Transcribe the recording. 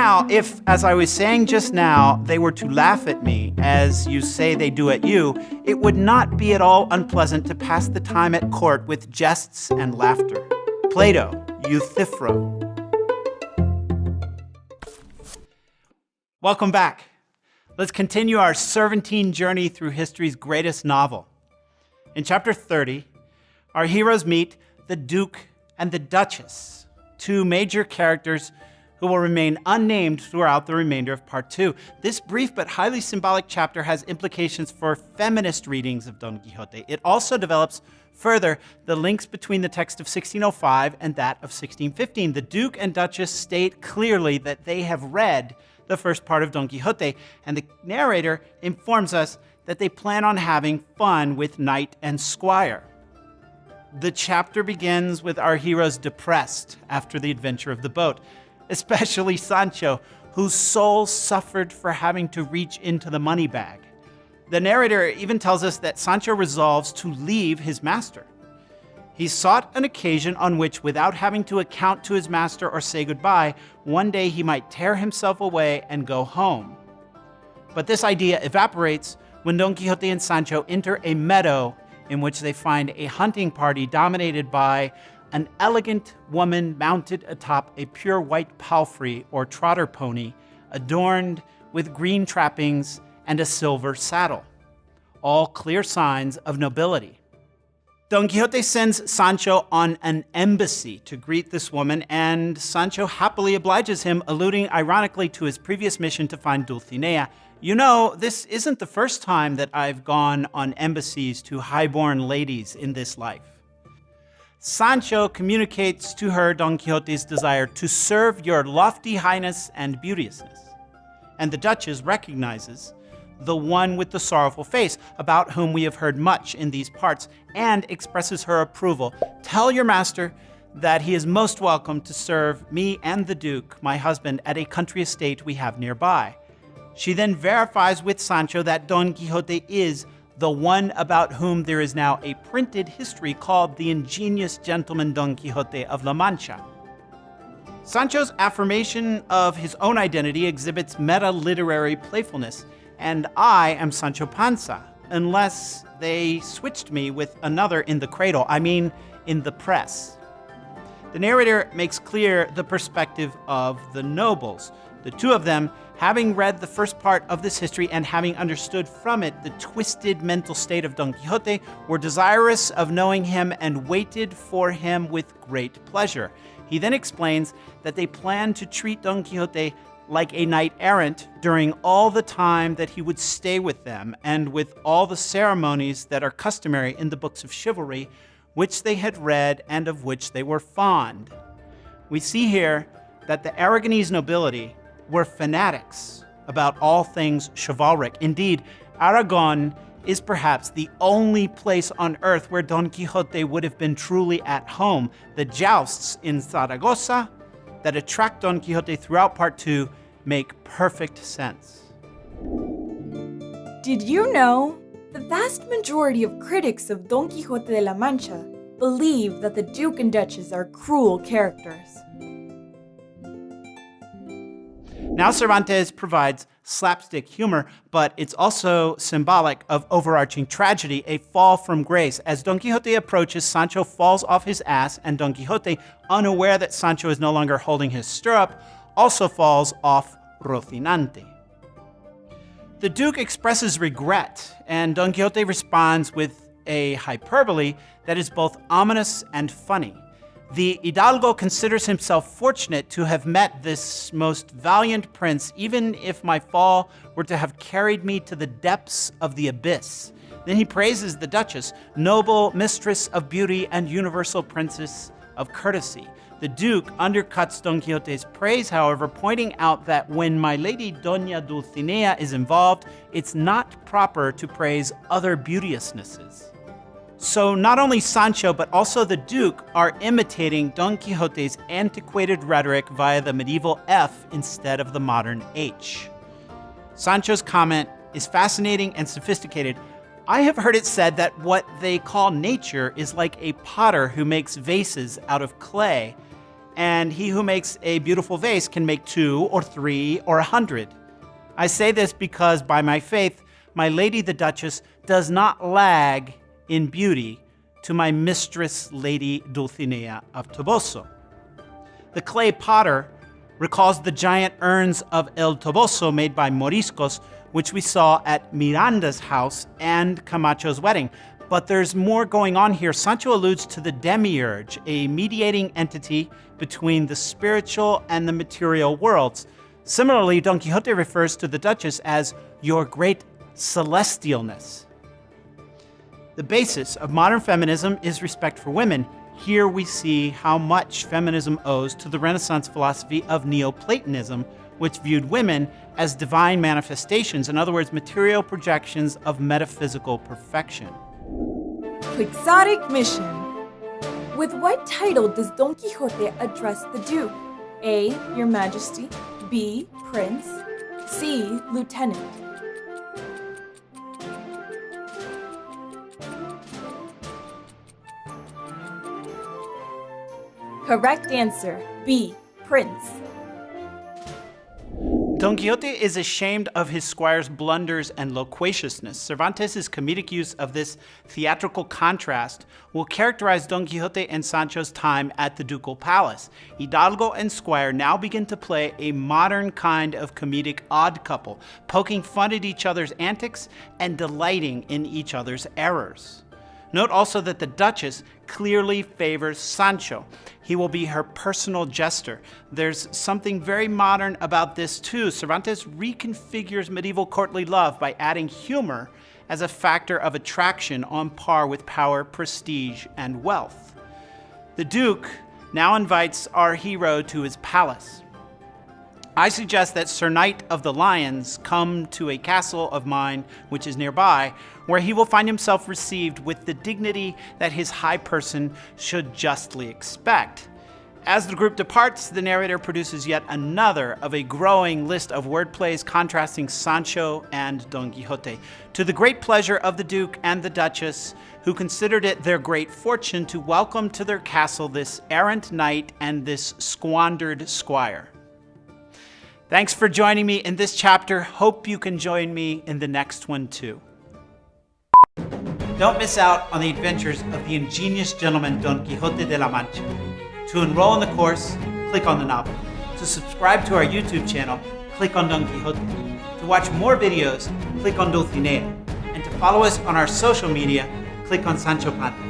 now, if, as I was saying just now, they were to laugh at me, as you say they do at you, it would not be at all unpleasant to pass the time at court with jests and laughter. Plato, Euthyphro. Welcome back. Let's continue our Cervantine journey through history's greatest novel. In chapter 30, our heroes meet the Duke and the Duchess, two major characters who will remain unnamed throughout the remainder of part two. This brief but highly symbolic chapter has implications for feminist readings of Don Quixote. It also develops further the links between the text of 1605 and that of 1615. The Duke and Duchess state clearly that they have read the first part of Don Quixote, and the narrator informs us that they plan on having fun with knight and squire. The chapter begins with our heroes depressed after the adventure of the boat especially Sancho, whose soul suffered for having to reach into the money bag. The narrator even tells us that Sancho resolves to leave his master. He sought an occasion on which, without having to account to his master or say goodbye, one day he might tear himself away and go home. But this idea evaporates when Don Quixote and Sancho enter a meadow in which they find a hunting party dominated by an elegant woman mounted atop a pure white palfrey or trotter pony, adorned with green trappings and a silver saddle, all clear signs of nobility. Don Quixote sends Sancho on an embassy to greet this woman, and Sancho happily obliges him, alluding ironically to his previous mission to find Dulcinea. You know, this isn't the first time that I've gone on embassies to highborn ladies in this life. Sancho communicates to her Don Quixote's desire to serve your lofty highness and beauteousness. And the Duchess recognizes the one with the sorrowful face, about whom we have heard much in these parts, and expresses her approval. Tell your master that he is most welcome to serve me and the Duke, my husband, at a country estate we have nearby. She then verifies with Sancho that Don Quixote is the one about whom there is now a printed history called The Ingenious Gentleman Don Quixote of La Mancha. Sancho's affirmation of his own identity exhibits meta-literary playfulness, and I am Sancho Panza, unless they switched me with another in the cradle, I mean in the press. The narrator makes clear the perspective of the nobles, the two of them having read the first part of this history and having understood from it the twisted mental state of Don Quixote, were desirous of knowing him and waited for him with great pleasure. He then explains that they planned to treat Don Quixote like a knight errant during all the time that he would stay with them and with all the ceremonies that are customary in the books of chivalry, which they had read and of which they were fond. We see here that the Aragonese nobility were fanatics about all things chivalric. Indeed, Aragon is perhaps the only place on earth where Don Quixote would have been truly at home. The jousts in Zaragoza that attract Don Quixote throughout part two make perfect sense. Did you know? The vast majority of critics of Don Quixote de la Mancha believe that the Duke and Duchess are cruel characters. Now Cervantes provides slapstick humor, but it's also symbolic of overarching tragedy, a fall from grace. As Don Quixote approaches, Sancho falls off his ass, and Don Quixote, unaware that Sancho is no longer holding his stirrup, also falls off Rocinante. The Duke expresses regret, and Don Quixote responds with a hyperbole that is both ominous and funny. The Hidalgo considers himself fortunate to have met this most valiant prince, even if my fall were to have carried me to the depths of the abyss. Then he praises the Duchess, noble mistress of beauty and universal princess of courtesy. The Duke undercuts Don Quixote's praise, however, pointing out that when my lady Doña Dulcinea is involved, it's not proper to praise other beauteousnesses. So not only Sancho, but also the Duke are imitating Don Quixote's antiquated rhetoric via the medieval F instead of the modern H. Sancho's comment is fascinating and sophisticated. I have heard it said that what they call nature is like a potter who makes vases out of clay, and he who makes a beautiful vase can make two or three or a hundred. I say this because by my faith, my lady the Duchess does not lag in beauty to my mistress, Lady Dulcinea of Toboso. The clay potter recalls the giant urns of El Toboso made by Moriscos, which we saw at Miranda's house and Camacho's wedding. But there's more going on here. Sancho alludes to the demiurge, a mediating entity between the spiritual and the material worlds. Similarly, Don Quixote refers to the Duchess as your great celestialness. The basis of modern feminism is respect for women. Here we see how much feminism owes to the Renaissance philosophy of Neoplatonism, which viewed women as divine manifestations, in other words, material projections of metaphysical perfection. Quixotic mission. With what title does Don Quixote address the Duke? A. Your Majesty. B. Prince. C. Lieutenant. Correct answer B. Prince. Don Quixote is ashamed of his squire's blunders and loquaciousness. Cervantes' comedic use of this theatrical contrast will characterize Don Quixote and Sancho's time at the ducal palace. Hidalgo and squire now begin to play a modern kind of comedic odd couple, poking fun at each other's antics and delighting in each other's errors. Note also that the Duchess clearly favors Sancho. He will be her personal jester. There's something very modern about this too. Cervantes reconfigures medieval courtly love by adding humor as a factor of attraction on par with power, prestige, and wealth. The Duke now invites our hero to his palace. I suggest that Sir Knight of the Lions come to a castle of mine which is nearby, where he will find himself received with the dignity that his high person should justly expect. As the group departs, the narrator produces yet another of a growing list of wordplays contrasting Sancho and Don Quixote, to the great pleasure of the Duke and the Duchess, who considered it their great fortune to welcome to their castle this errant knight and this squandered squire. Thanks for joining me in this chapter. Hope you can join me in the next one too. Don't miss out on the adventures of the ingenious gentleman Don Quixote de la Mancha. To enroll in the course, click on the novel. To subscribe to our YouTube channel, click on Don Quixote. To watch more videos, click on Dulcinea. And to follow us on our social media, click on Sancho Panza.